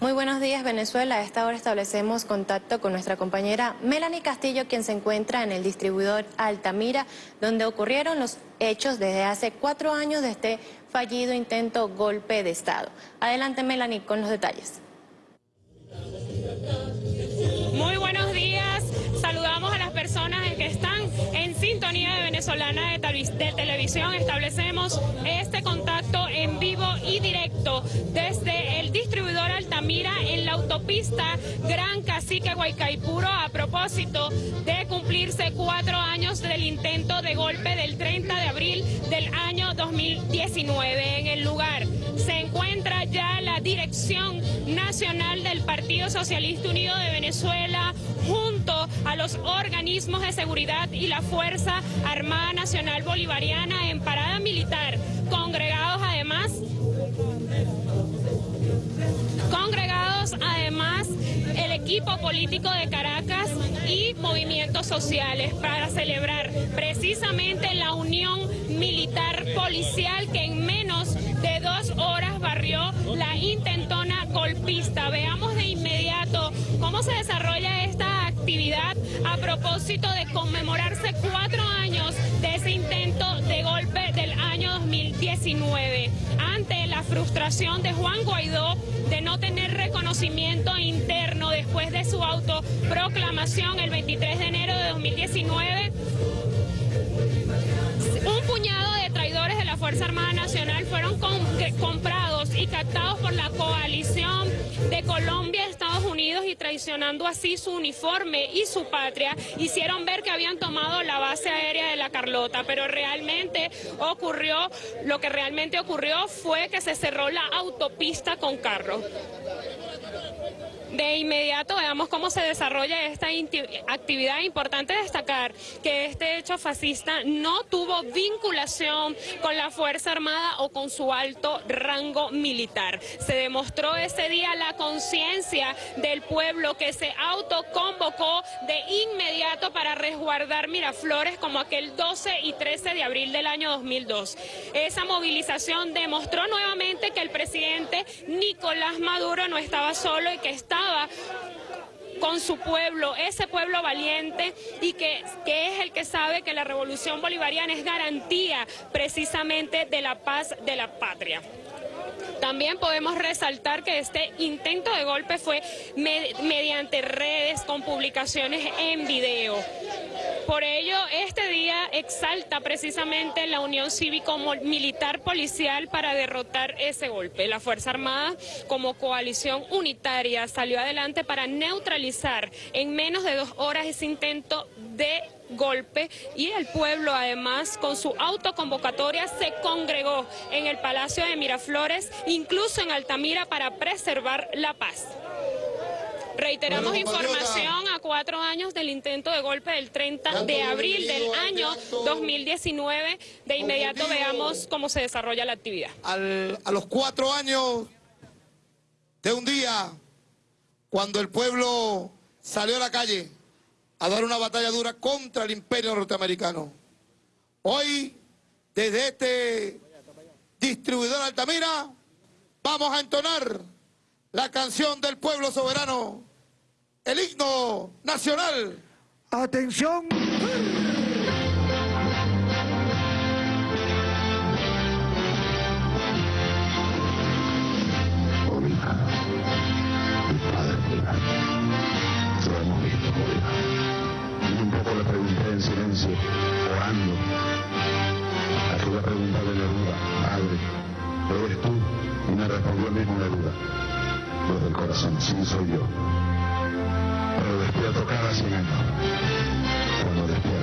Muy buenos días Venezuela. A esta hora establecemos contacto con nuestra compañera Melanie Castillo, quien se encuentra en el distribuidor Altamira, donde ocurrieron los hechos desde hace cuatro años de este fallido intento golpe de Estado. Adelante Melanie con los detalles. Venezolana de, de Televisión. Establecemos este contacto en vivo y directo desde el distribuidor Altamira en la autopista Gran Cacique Guaycaipuro a propósito de cumplirse cuatro años del intento de golpe del 30 de abril del año 2019. En el lugar se encuentra ya la Dirección Nacional del Partido Socialista Unido de Venezuela junto a los organismos de seguridad y la Fuerza Armada Nacional Bolivariana en parada militar, congregados además congregados además el equipo político de Caracas y movimientos sociales para celebrar precisamente la unión militar policial que en menos de dos horas barrió la intentona golpista. Veamos de inmediato cómo se desarrolla esta actividad a propósito de conmemorarse cuatro años de ese intento de golpe del año 2019. Ante la frustración de Juan Guaidó de no tener reconocimiento interno después de su autoproclamación el 23 de enero de 2019, un puñado de traidores de la Fuerza Armada Nacional fueron comprados y captados por la coalición de Colombia, Estados Unidos y traicionando así su uniforme y su patria, hicieron ver que habían tomado la base aérea de la Carlota, pero realmente ocurrió, lo que realmente ocurrió fue que se cerró la autopista con carro. De inmediato veamos cómo se desarrolla esta actividad. Importante destacar que este hecho fascista no tuvo vinculación con la Fuerza Armada o con su alto rango militar. Se demostró ese día la conciencia del pueblo que se autoconvocó de inmediato para resguardar Miraflores como aquel 12 y 13 de abril del año 2002. Esa movilización demostró nuevamente que el presidente Nicolás Maduro no estaba solo y que con su pueblo, ese pueblo valiente y que, que, es el que sabe que la revolución bolivariana es garantía precisamente de la paz de la patria. También podemos resaltar que este intento de golpe fue mediante redes con publicaciones en video. Por ello, este día exalta precisamente la unión cívico-militar policial para derrotar ese golpe. La Fuerza Armada, como coalición unitaria, salió adelante para neutralizar en menos de dos horas ese intento de golpe y el pueblo además con su autoconvocatoria se congregó en el Palacio de Miraflores, incluso en Altamira para preservar la paz. Reiteramos información a cuatro años del intento de golpe del 30 de abril del año 2019. De inmediato veamos cómo se desarrolla la actividad. a los cuatro años de un día, cuando el pueblo salió a la calle a dar una batalla dura contra el imperio norteamericano. Hoy, desde este distribuidor Altamira, vamos a entonar la canción del pueblo soberano, el himno nacional. ¡Atención! Orando. Ayuda a preguntarle Neruda, Padre, ¿eres tú? Y me respondió el mismo Neruda, desde el corazón, sí soy yo. Pero despierto cada cien años, cuando despierto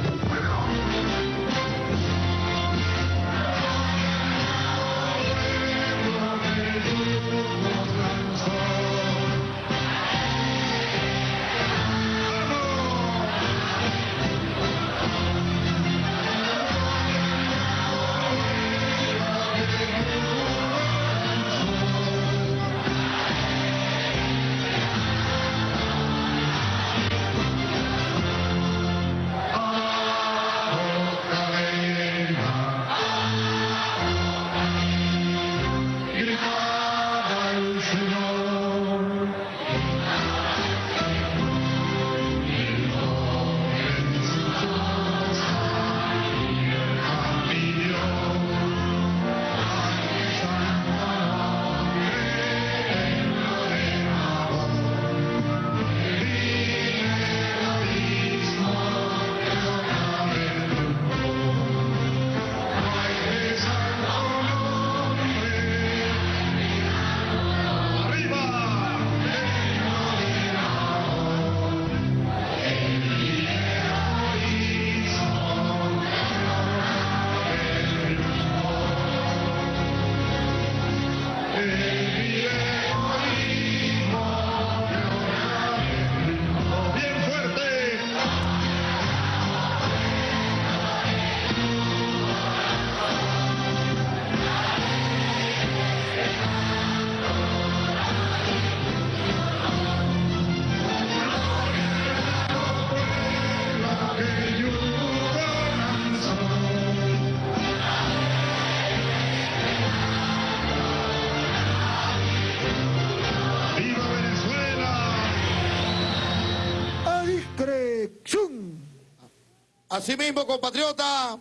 Asimismo, compatriota,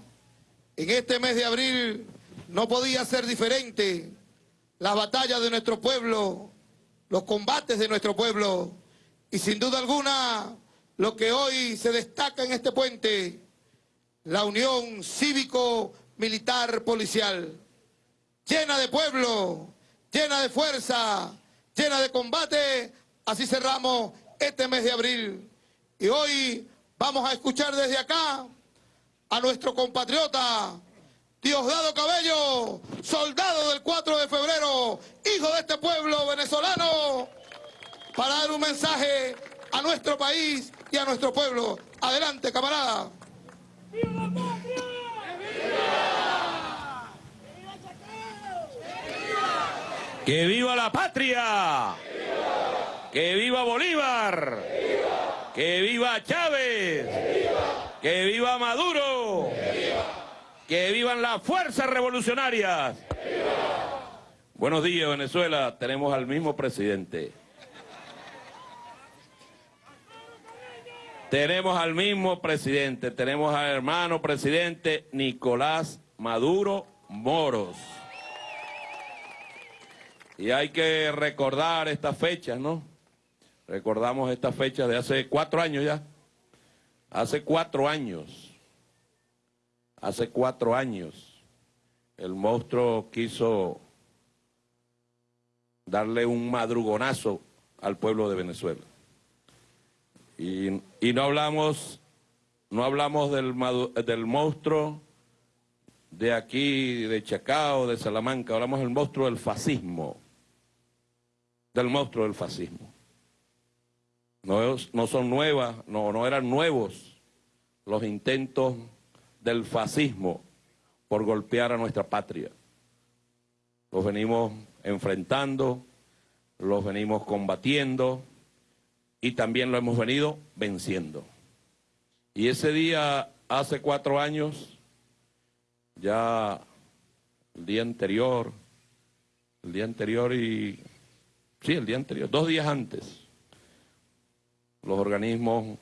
en este mes de abril no podía ser diferente. Las batallas de nuestro pueblo, los combates de nuestro pueblo y sin duda alguna lo que hoy se destaca en este puente, la unión cívico-militar policial, llena de pueblo, llena de fuerza, llena de combate, así cerramos este mes de abril. Y hoy vamos a escuchar desde acá a nuestro compatriota Diosdado Cabello, soldado del 4 de febrero, hijo de este pueblo venezolano, para dar un mensaje a nuestro país y a nuestro pueblo. Adelante, camarada. ¡Que viva la patria! ¡Que viva Bolívar! ¡Que viva Chávez! ¡Que viva Maduro! ¡Que vivan las fuerzas revolucionarias! Buenos días, Venezuela. Tenemos al mismo presidente. Tenemos al mismo presidente. Tenemos al hermano presidente Nicolás Maduro Moros. Y hay que recordar estas fechas, ¿no? Recordamos estas fechas de hace cuatro años ya. Hace cuatro años. Hace cuatro años. El monstruo quiso darle un madrugonazo al pueblo de Venezuela. Y, y no hablamos, no hablamos del, del monstruo de aquí, de Chacao, de Salamanca, hablamos del monstruo del fascismo del monstruo del fascismo. No, son nuevas, no, no eran nuevos los intentos del fascismo por golpear a nuestra patria. Los venimos enfrentando, los venimos combatiendo y también lo hemos venido venciendo. Y ese día, hace cuatro años, ya el día anterior, el día anterior y Sí, el día anterior, dos días antes. Los organismos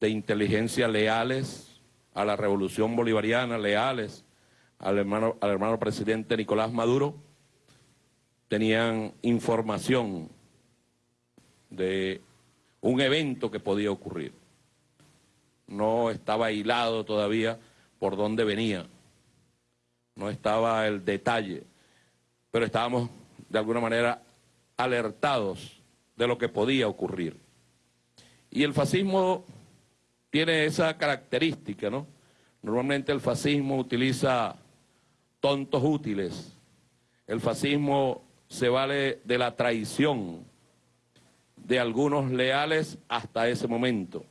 de inteligencia leales a la revolución bolivariana, leales al hermano, al hermano presidente Nicolás Maduro, tenían información de un evento que podía ocurrir. No estaba hilado todavía por dónde venía, no estaba el detalle, pero estábamos de alguna manera alertados de lo que podía ocurrir. Y el fascismo tiene esa característica, ¿no? Normalmente el fascismo utiliza tontos útiles. El fascismo se vale de la traición de algunos leales hasta ese momento.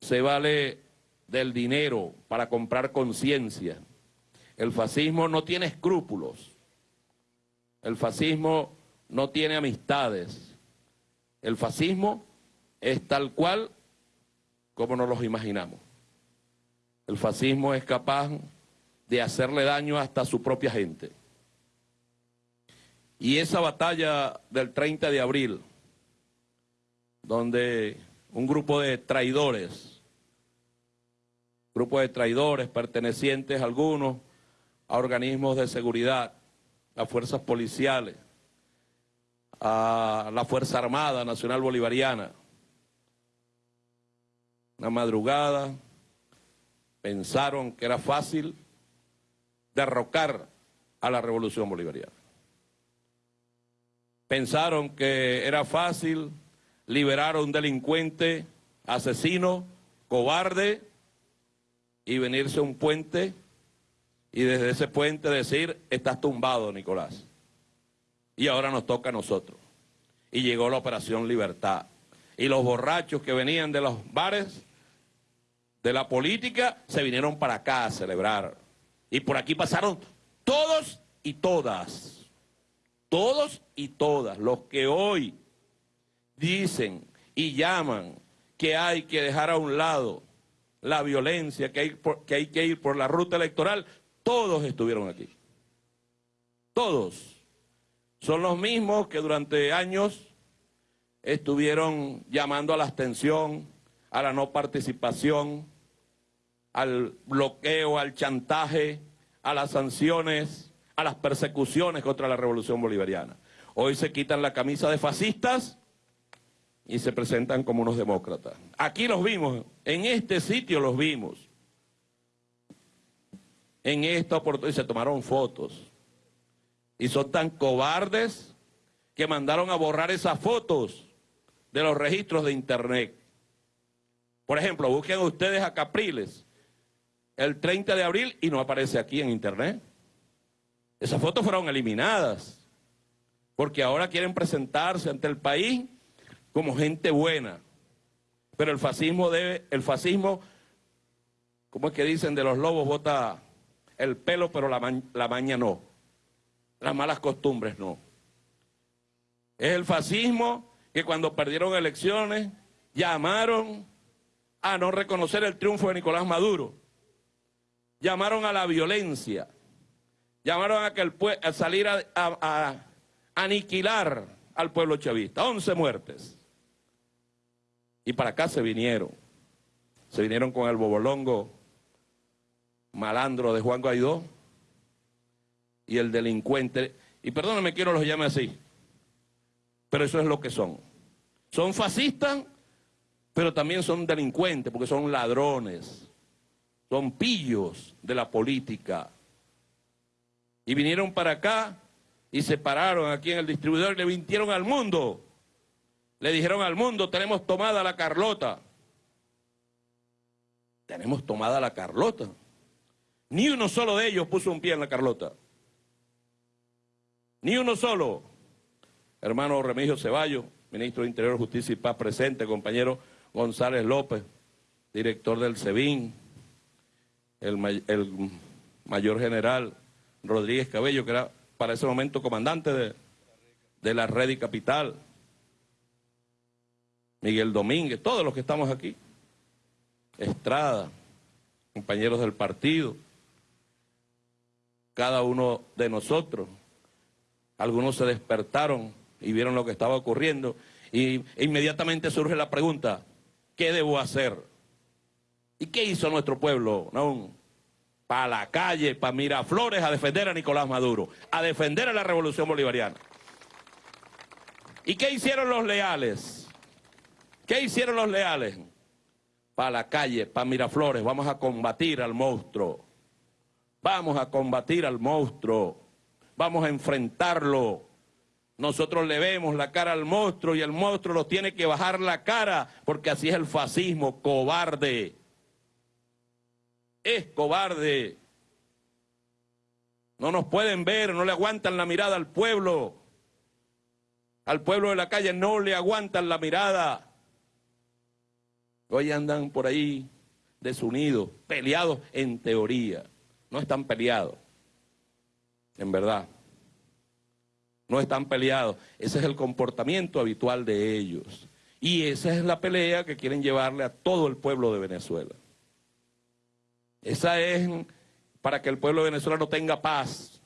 Se vale del dinero para comprar conciencia. El fascismo no tiene escrúpulos. El fascismo no tiene amistades. El fascismo es tal cual como nos los imaginamos. El fascismo es capaz de hacerle daño hasta a su propia gente. Y esa batalla del 30 de abril, donde un grupo de traidores, grupo de traidores pertenecientes algunos a organismos de seguridad, las fuerzas policiales, a la Fuerza Armada Nacional Bolivariana. Una madrugada pensaron que era fácil derrocar a la Revolución Bolivariana. Pensaron que era fácil liberar a un delincuente, asesino, cobarde y venirse a un puente y desde ese puente decir, estás tumbado, Nicolás. Y ahora nos toca a nosotros. Y llegó la Operación Libertad. Y los borrachos que venían de los bares, de la política, se vinieron para acá a celebrar. Y por aquí pasaron todos y todas. Todos y todas. Los que hoy dicen y llaman que hay que dejar a un lado la violencia, que hay, que hay que ir por la ruta electoral, todos estuvieron aquí. Todos. Son los mismos que durante años estuvieron llamando a la abstención, a la no participación, al bloqueo, al chantaje, a las sanciones, a las persecuciones contra la revolución bolivariana. Hoy se quitan la camisa de fascistas y se presentan como unos demócratas. Aquí los vimos, en este sitio los vimos. En esta oportunidad se tomaron fotos. Y son tan cobardes que mandaron a borrar esas fotos de los registros de internet. Por ejemplo, busquen ustedes a Capriles el 30 de abril y no aparece aquí en internet. Esas fotos fueron eliminadas porque ahora quieren presentarse ante el país como gente buena. Pero el fascismo debe, el fascismo, ¿cómo es que dicen de los lobos? Bota el pelo, pero la, la maña no. Las malas costumbres no. Es el fascismo que cuando perdieron elecciones llamaron a no reconocer el triunfo de Nicolás Maduro. Llamaron a la violencia. Llamaron a, que el salir a, a aniquilar al pueblo chavista. 11 muertes. Y para acá se vinieron. Se vinieron con el bobolongo malandro de Juan Guaidó y el delincuente. Y perdónenme, quiero los llame así. Pero eso es lo que son. Son fascistas, pero también son delincuentes, porque son ladrones. Son pillos de la política. Y vinieron para acá y se pararon aquí en el distribuidor y le mintieron al mundo. Le dijeron al mundo, tenemos tomada la Carlota. Tenemos tomada la Carlota. Ni uno solo de ellos puso un pie en la Carlota. Ni uno solo. Hermano Remigio Ceballos, ministro de Interior, Justicia y Paz presente, compañero González López, director del SEBIN, el, el mayor general Rodríguez Cabello, que era para ese momento comandante de, de la red y capital, Miguel Domínguez, todos los que estamos aquí, Estrada, compañeros del partido, cada uno de nosotros. Algunos se despertaron y vieron lo que estaba ocurriendo y inmediatamente surge la pregunta, ¿qué debo hacer? ¿Y qué hizo nuestro pueblo? ¿No? Para la calle, para Miraflores a defender a Nicolás Maduro, a defender a la revolución bolivariana. ¿Y qué hicieron los leales? ¿Qué hicieron los leales? Para la calle, para Miraflores, vamos a combatir al monstruo. Vamos a combatir al monstruo, vamos a enfrentarlo. Nosotros le vemos la cara al monstruo y el monstruo nos tiene que bajar la cara porque así es el fascismo, cobarde. Es cobarde. No nos pueden ver, no le aguantan la mirada al pueblo. Al pueblo de la calle no le aguantan la mirada. Hoy andan por ahí desunidos, peleados en teoría no están peleados, en verdad. No están peleados. Ese es el comportamiento habitual de ellos. Y esa es la pelea que quieren llevarle a todo el pueblo de Venezuela. Esa es para que el pueblo de Venezuela no tenga paz,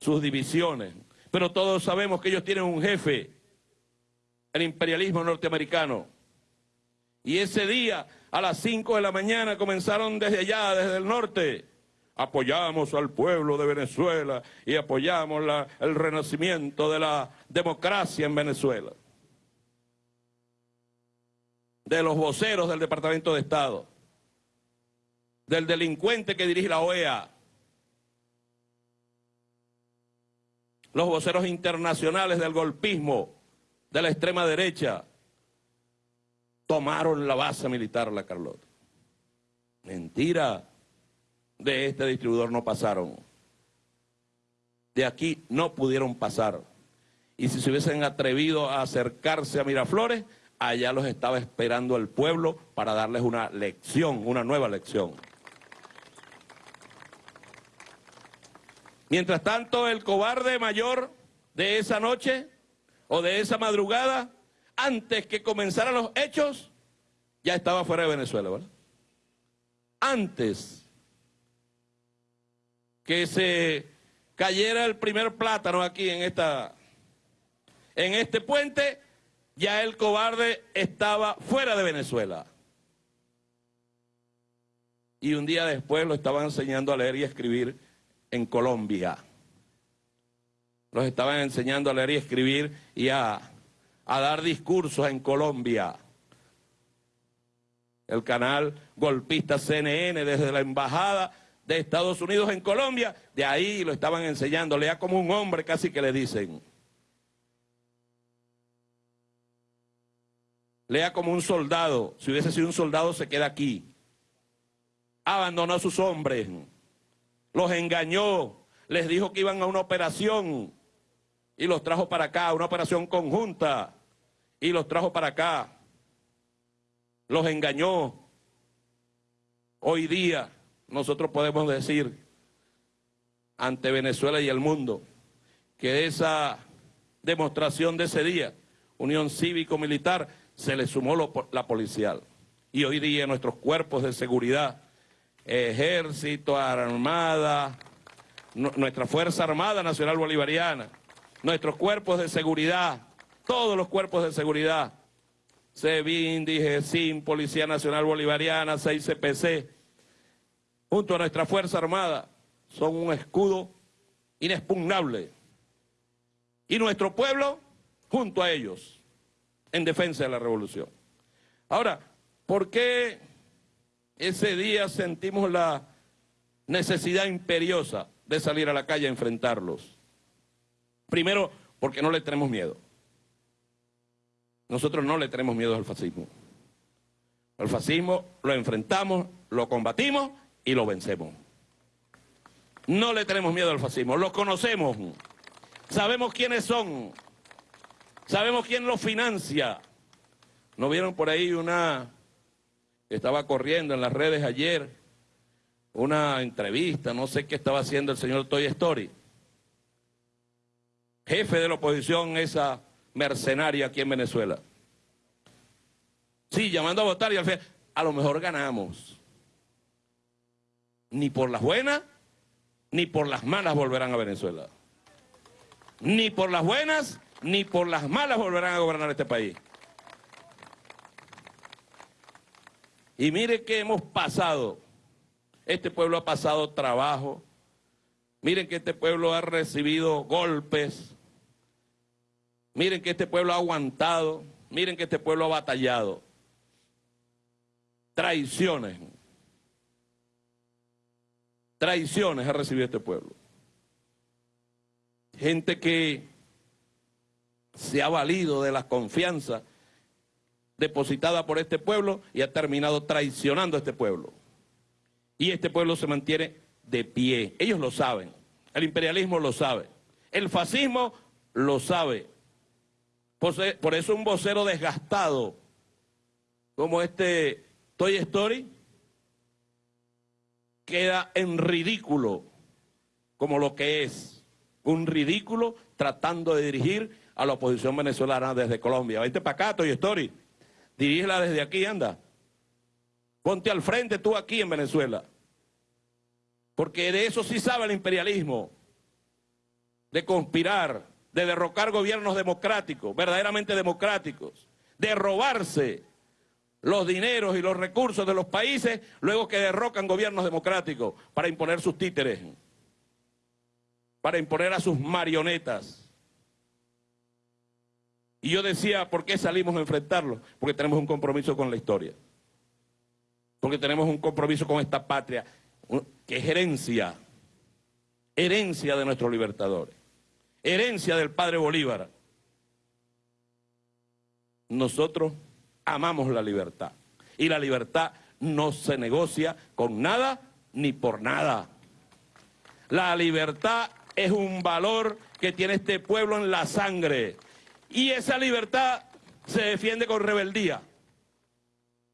sus divisiones. Pero todos sabemos que ellos tienen un jefe, el imperialismo norteamericano. Y ese día, a las 5 de la mañana, comenzaron desde allá, desde el norte, apoyamos al pueblo de Venezuela y apoyamos el renacimiento de la democracia en Venezuela. De los voceros del Departamento de Estado, del delincuente que dirige la OEA, los voceros internacionales del golpismo, de la extrema derecha, tomaron la base militar La Carlota. Mentira de este distribuidor no pasaron. De aquí no pudieron pasar. Y si se hubiesen atrevido a acercarse a Miraflores, allá los estaba esperando el pueblo para darles una lección, una nueva lección. Mientras tanto, el cobarde mayor de esa noche o de esa madrugada, antes que comenzaran los hechos, ya estaba fuera de Venezuela, ¿verdad? Antes que se cayera el primer plátano aquí en esta en este puente, ya el cobarde estaba fuera de Venezuela. Y un día después lo estaban enseñando a leer y escribir en Colombia. Los estaban enseñando a leer y escribir y a, a dar discursos en Colombia. El canal golpista CNN desde la embajada de Estados Unidos en Colombia, de ahí lo estaban enseñando, lea como un hombre casi que le dicen. Lea como un soldado. Si hubiese sido un soldado, se queda aquí. Abandonó a sus hombres. Los engañó. Les dijo que iban a una operación. Y los trajo para acá, una operación conjunta. Y los trajo para acá. Los engañó. Hoy día nosotros podemos decir ante Venezuela y el mundo que esa demostración de ese día, Unión Cívico-Militar, se le sumó la policial. Y hoy día nuestros cuerpos de seguridad, ejército, armada, nuestra Fuerza Armada Nacional Bolivariana, nuestros cuerpos de seguridad, todos los cuerpos de seguridad, SEBIN, DIGESIN, Policía Nacional Bolivariana, 6CPC, junto a nuestra Fuerza Armada, son un escudo inexpugnable. Y nuestro pueblo, junto a ellos en defensa de la revolución. Ahora, ¿por qué ese día sentimos la necesidad imperiosa de salir a la calle a enfrentarlos? Primero, porque no le tenemos miedo. Nosotros no le tenemos miedo al fascismo. Al fascismo lo enfrentamos, lo combatimos y lo vencemos. No le tenemos miedo al fascismo, lo conocemos, sabemos quiénes son, Sabemos quién lo financia. ¿No vieron por ahí una estaba corriendo en las redes ayer? Una entrevista, no sé qué estaba haciendo el señor Toy Story. Jefe de la oposición, esa mercenaria aquí en Venezuela. Sí, llamando a votar y al fin, a lo mejor ganamos. Ni por las buenas, ni por las malas volverán a Venezuela. Ni por las buenas, ni por las malas volverán a gobernar este país. Y mire que hemos pasado. Este pueblo ha pasado trabajo. Miren que este pueblo ha recibido golpes. Miren que este pueblo ha aguantado. Miren que este pueblo ha batallado. Traiciones. Traiciones ha recibido este pueblo. Gente que se ha valido de la confianza depositada por este pueblo y ha terminado traicionando a este pueblo. Y este pueblo se mantiene de pie. Ellos lo saben. El imperialismo lo sabe. El fascismo lo sabe. Por eso un vocero desgastado como este Toy Story queda en ridículo como lo que es. Un ridículo tratando de dirigir a la oposición venezolana desde Colombia. Vente para acá, Toy Story. Dirígela desde aquí, anda. Ponte al frente tú aquí en Venezuela. Porque de eso sí sabe el imperialismo. De conspirar, de derrocar gobiernos democráticos, verdaderamente democráticos. De robarse los dineros y los recursos de los países luego que derrocan gobiernos democráticos para imponer sus títeres. Para imponer a sus marionetas. Y yo decía, ¿por qué salimos a enfrentarlo? Porque tenemos un compromiso con la historia. Porque tenemos un compromiso con esta patria, que es herencia, herencia de nuestros libertadores, herencia del padre Bolívar. Nosotros amamos la libertad. Y la libertad no se negocia con nada ni por nada. La libertad es un valor que tiene este pueblo en la sangre. Y esa libertad se defiende con rebeldía,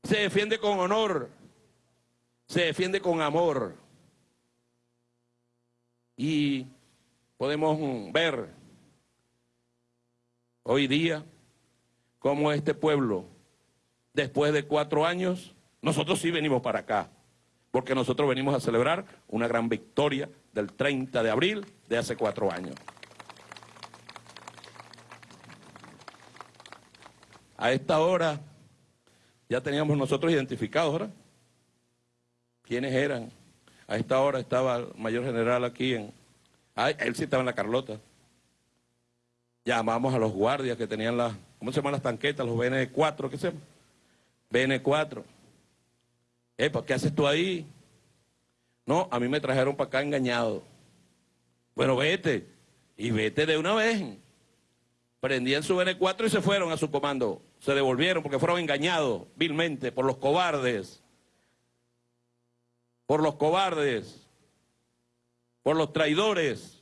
se defiende con honor, se defiende con amor. Y podemos ver hoy día cómo este pueblo, después de cuatro años, nosotros sí venimos para acá, porque nosotros venimos a celebrar una gran victoria del 30 de abril de hace cuatro años. A esta hora ya teníamos nosotros identificados, ¿verdad? ¿Quiénes eran? A esta hora estaba el mayor general aquí en... Ah, él sí estaba en la Carlota. Llamamos a los guardias que tenían las... ¿Cómo se llaman las tanquetas? Los BN4, ¿qué se llama? BN4. Epa, ¿qué haces tú ahí? No, a mí me trajeron para acá engañado. Bueno, vete. Y vete de una vez. Prendían su BN4 y se fueron a su comando. Se devolvieron porque fueron engañados vilmente por los cobardes. Por los cobardes. Por los traidores.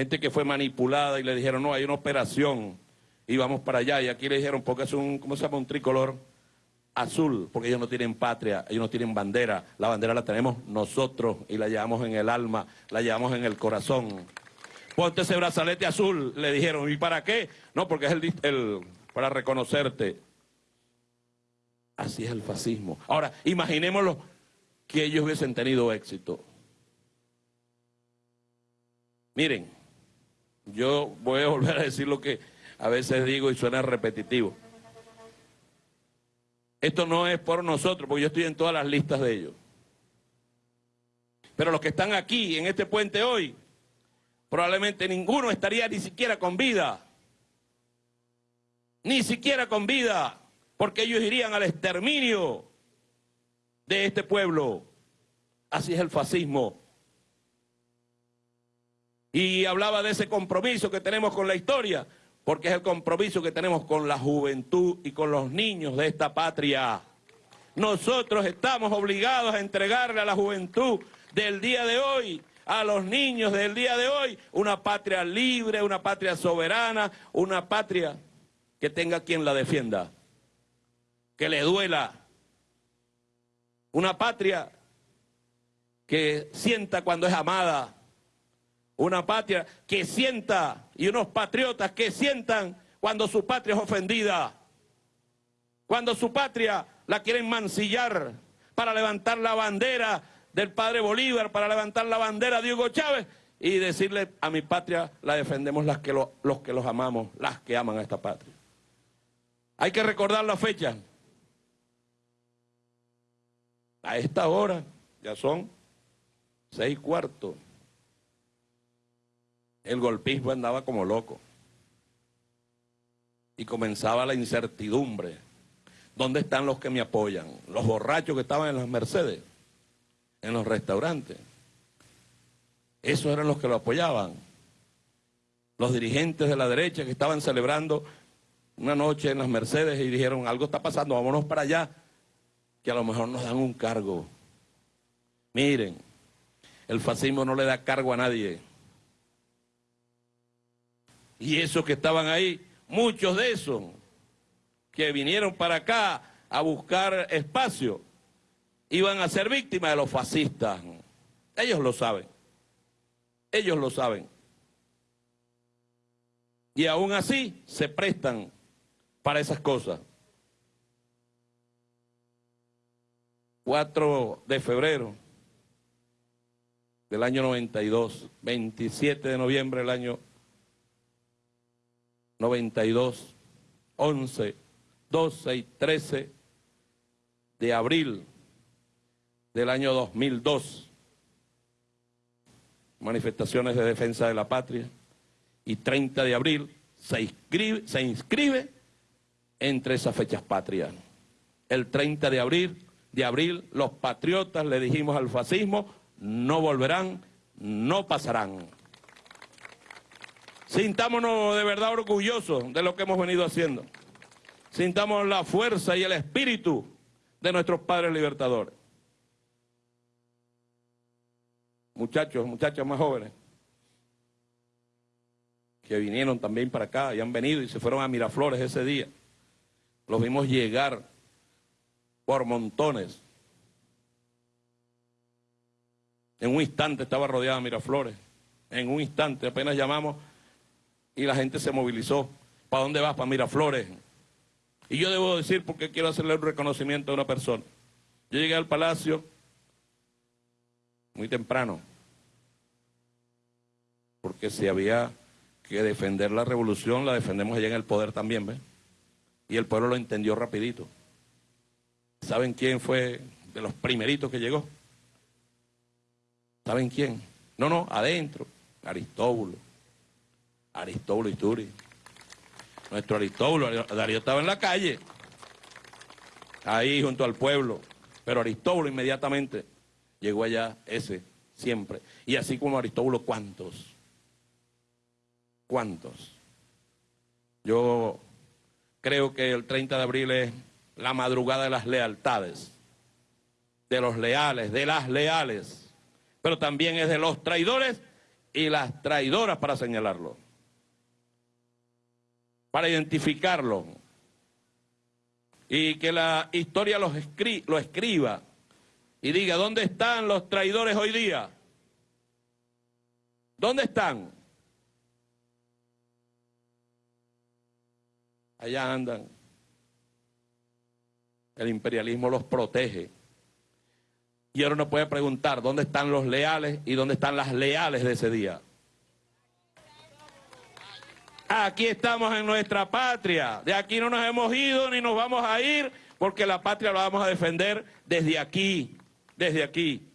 Gente que fue manipulada y le dijeron, no, hay una operación y vamos para allá. Y aquí le dijeron, porque es un, ¿cómo se llama? Un tricolor azul, porque ellos no tienen patria, ellos no tienen bandera. La bandera la tenemos nosotros y la llevamos en el alma, la llevamos en el corazón. Ponte ese brazalete azul, le dijeron. ¿Y para qué? No, porque es el, el para reconocerte. Así es el fascismo. Ahora, imaginémoslo que ellos hubiesen tenido éxito. Miren, yo voy a volver a decir lo que a veces digo y suena repetitivo. Esto no es por nosotros, porque yo estoy en todas las listas de ellos. Pero los que están aquí, en este puente hoy, probablemente ninguno estaría ni siquiera con vida. Ni siquiera con vida, porque ellos irían al exterminio de este pueblo. Así es el fascismo. Y hablaba de ese compromiso que tenemos con la historia porque es el compromiso que tenemos con la juventud y con los niños de esta patria. Nosotros estamos obligados a entregarle a la juventud del día de hoy, a los niños del día de hoy, una patria libre, una patria soberana, una patria que tenga quien la defienda, que le duela, una patria que sienta cuando es amada, una patria que sienta y unos patriotas que sientan cuando su patria es ofendida, cuando su patria la quieren mancillar para levantar la bandera del padre Bolívar, para levantar la bandera de Hugo Chávez y decirle a mi patria la defendemos las que los que los amamos, las que aman a esta patria. Hay que recordar la fecha. A esta hora ya son seis cuartos el golpismo andaba como loco. Y comenzaba la incertidumbre. ¿Dónde están los que me apoyan? Los borrachos que estaban en las Mercedes, en los restaurantes. Esos eran los que lo apoyaban. Los dirigentes de la derecha que estaban celebrando una noche en las Mercedes y dijeron, algo está pasando, vámonos para allá, que a lo mejor nos dan un cargo. Miren, el fascismo no le da cargo a nadie. Y esos que estaban ahí, muchos de esos que vinieron para acá a buscar espacio, iban a ser víctimas de los fascistas. Ellos lo saben. Ellos lo saben. Y aún así se prestan para esas cosas. 4 de febrero del año 92, 27 de noviembre del año 92, 11, 12 y 13 de abril del año 2002. Manifestaciones de defensa de la patria. Y 30 de abril se inscribe, se inscribe entre esas fechas patrias. El 30 de abril, de abril, los patriotas le dijimos al fascismo, no volverán, no pasarán. Sintámonos de verdad orgullosos de lo que hemos venido haciendo. Sintamos la fuerza y el espíritu de nuestros padres libertadores. Muchachos, muchachas más jóvenes, que vinieron también para acá y han venido y se fueron a Miraflores ese día. Los vimos llegar por montones. En un instante estaba rodeada Miraflores. En un instante apenas llamamos y la gente se movilizó. ¿Para dónde vas? Para Miraflores. Y yo debo decir, porque quiero hacerle un reconocimiento a una persona. Yo llegué al palacio muy temprano, porque se había que defender la revolución la defendemos allá en el poder también, ¿ves? Y el pueblo lo entendió rapidito. ¿Saben quién fue de los primeritos que llegó? ¿Saben quién? No, no, adentro, Aristóbulo. Aristóbulo Isturi. Nuestro Aristóbulo, Darío estaba en la calle, ahí junto al pueblo, pero Aristóbulo inmediatamente llegó allá, ese, siempre. Y así como Aristóbulo, ¿cuántos? ¿Cuántos? Yo creo que el 30 de abril es la madrugada de las lealtades, de los leales, de las leales, pero también es de los traidores y las traidoras para señalarlo, para identificarlo y que la historia los lo escriba y diga, ¿dónde están los traidores hoy día? ¿Dónde están? Allá andan. El imperialismo los protege. Y ahora uno puede preguntar, ¿dónde están los leales y dónde están las leales de ese día? Aquí estamos en nuestra patria. De aquí no nos hemos ido ni nos vamos a ir porque la patria la vamos a defender desde aquí, desde aquí.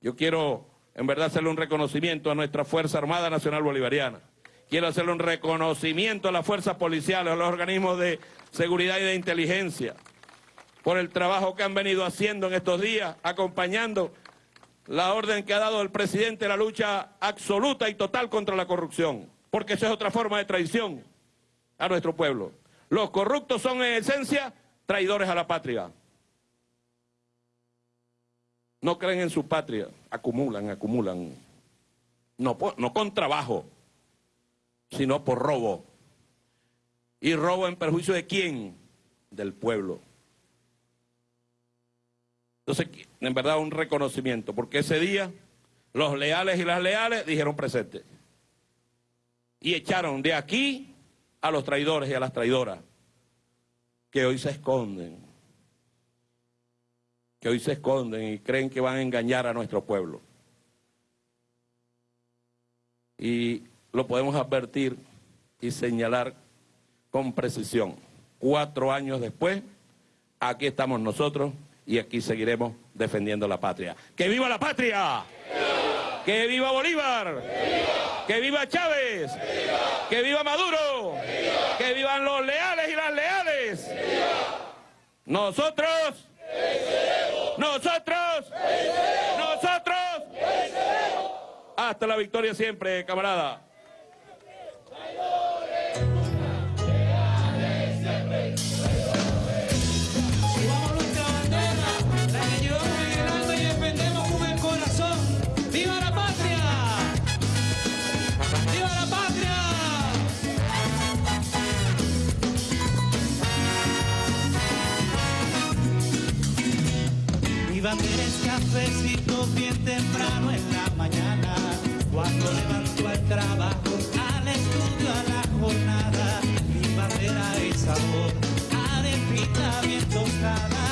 Yo quiero en verdad hacerle un reconocimiento a nuestra Fuerza Armada Nacional Bolivariana. Quiero hacerle un reconocimiento a las fuerzas policiales, a los organismos de seguridad y de inteligencia, por el trabajo que han venido haciendo en estos días, acompañando la orden que ha dado el presidente la lucha absoluta y total contra la corrupción, porque eso es otra forma de traición a nuestro pueblo. Los corruptos son en esencia traidores a la patria. No creen en su patria, acumulan, acumulan. No, con trabajo, sino por robo. ¿Y robo en perjuicio de quién? Del pueblo. Entonces, en verdad, un reconocimiento, porque ese día los leales y las leales dijeron presente. Y echaron de aquí a los traidores y a las traidoras, que hoy se esconden, que hoy se esconden y creen que van a engañar a nuestro pueblo. Y lo podemos advertir y señalar con precisión. Cuatro años después, aquí estamos nosotros y aquí seguiremos defendiendo la patria. ¡Que viva la patria! ¡Que viva Bolívar! ¡Que viva Chávez! ¡Que viva Maduro! ¡Que vivan los leales y las leales! Nosotros... Nosotros... Nosotros... Hasta la victoria siempre, camarada. Bien temprano en la mañana, cuando levanto al trabajo, al estudio, a la jornada, mi bandera es sabor, arepita bien tostada,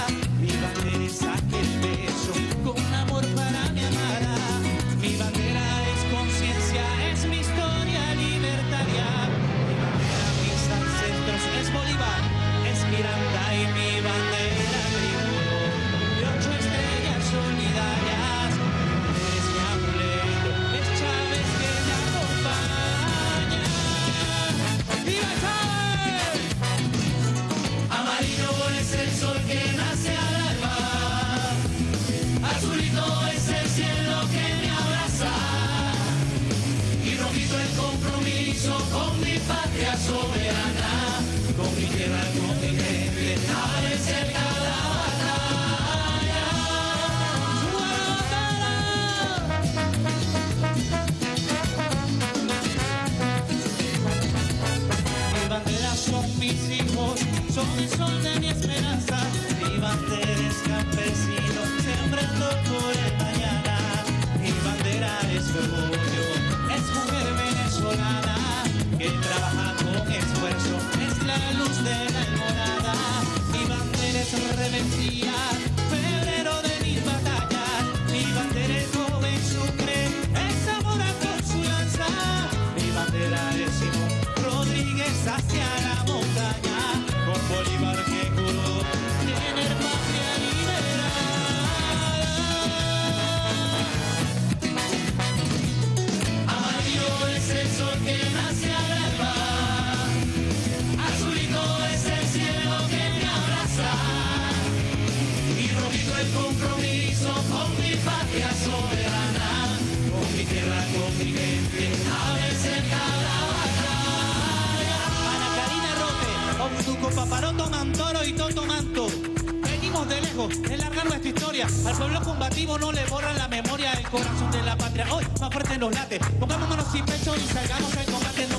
más fuerte nos late. Pongamos manos sin pecho y salgamos al combate.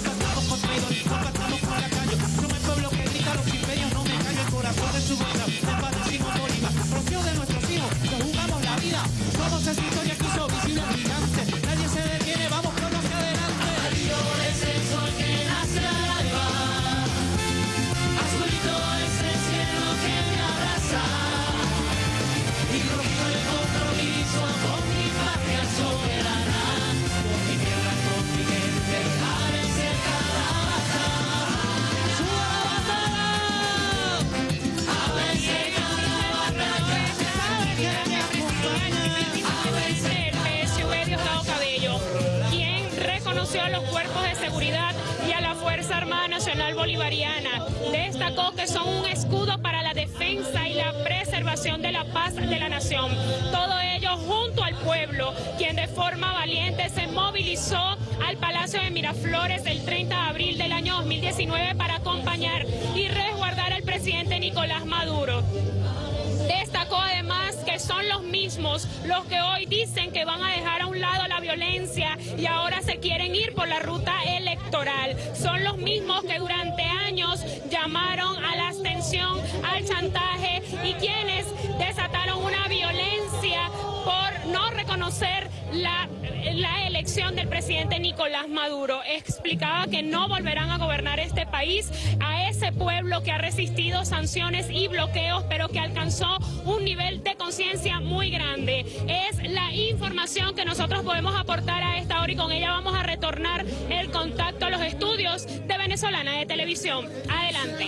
Bolivariana. Destacó que son un escudo para la defensa y la preservación de la paz de la nación. Todo ello junto al pueblo, quien de forma valiente se movilizó al Palacio de Miraflores el 30 de abril del año 2019 para acompañar y resguardar al presidente Nicolás Maduro. Además que son los mismos los que hoy dicen que van a dejar a un lado la violencia y ahora se quieren ir por la ruta electoral. Son los mismos que durante años llamaron a la abstención, al chantaje y quienes desataron una violencia por no reconocer la, la elección del presidente Nicolás Maduro. Explicaba que no volverán a gobernar este país a ese pueblo que ha resistido sanciones y bloqueos, pero que alcanzó nivel de conciencia muy grande. Es la información que nosotros podemos aportar a esta hora y con ella vamos a retornar el contacto a los estudios de Venezolana de Televisión. Adelante.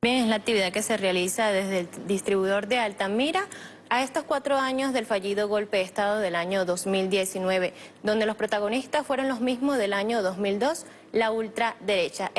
Bien, es la actividad que se realiza desde el distribuidor de Altamira a estos cuatro años del fallido golpe de Estado del año 2019, donde los protagonistas fueron los mismos del año 2002, la ultraderecha.